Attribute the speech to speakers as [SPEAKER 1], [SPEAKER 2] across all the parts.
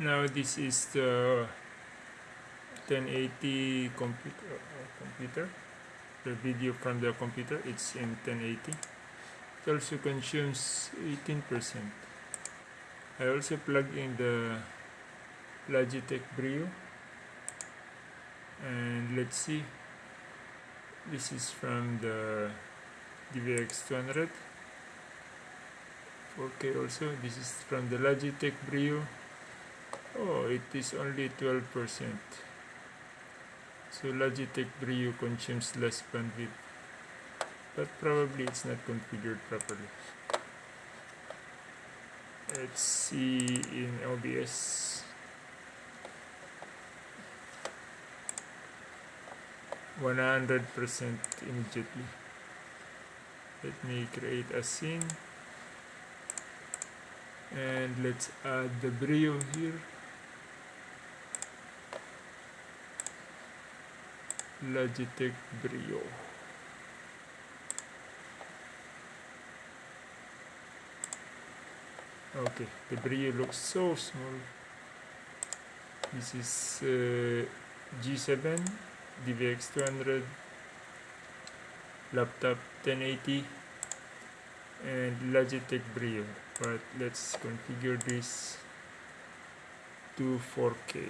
[SPEAKER 1] now this is the 1080 computer uh, computer. The video from the computer it's in 1080 it also consumes 18 percent. I also plug in the Logitech Brio. And let's see. This is from the DVX 200 4K also. This is from the Logitech Brio oh it is only 12% so Logitech Brio consumes less bandwidth. But probably it's not configured properly. Let's see in OBS 100% immediately. Let me create a scene. And let's add the brio here Logitech Brio. Okay the Brio looks so small. This is uh, G7 DVX 200 laptop 1080 and Logitech Brio. But let's configure this to 4K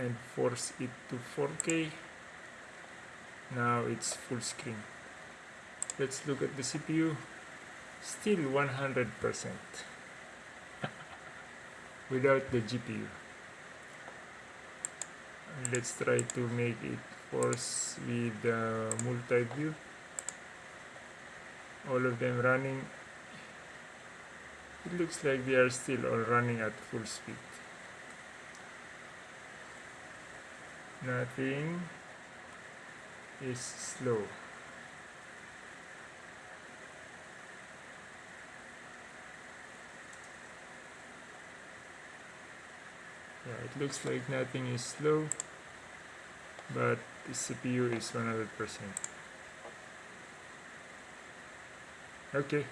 [SPEAKER 1] and force it to 4K now it's full screen. Let's look at the CPU still 100% without the GPU let's try to make it force with the multi-view. All of them running. It looks like they are still all running at full speed nothing is slow. Yeah it looks like nothing is slow but the CPU is 100% okay